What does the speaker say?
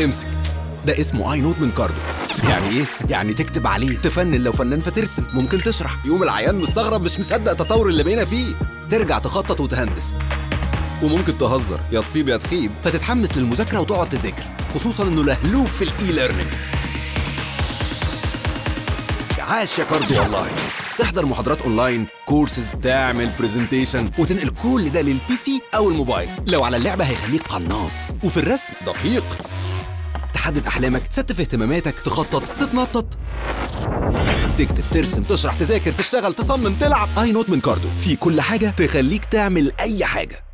امسك. ده اسمه e-note من كاردو يعني إيه؟ يعني تكتب عليه. تفنن لو فنان فترسم. ممكن تشرح. يوم العيان مستغرب مش مصدق التطور اللي بقينا فيه. ترجع تخطط وتهندس. وممكن تهزر. يا تصيب يا تخيب. فتتحمس للمذاكرة وتقعد تذاكر. خصوصا إنه لهلوب في ال e-learning عاش يا كاردو والله تحضر محاضرات online courses تعمل presentation وتنقل كل ده لل PC أو الموبايل. لو على اللعبة هيخليك قناص. وفي الرسم دقيق. تحدد أحلامك تستف اهتماماتك تخطط تتنطط. تكتب ترسم تشرح تذاكر تشتغل تصمم تلعب. e-note من كاردو. في كل حاجة تخليك تعمل أي حاجة.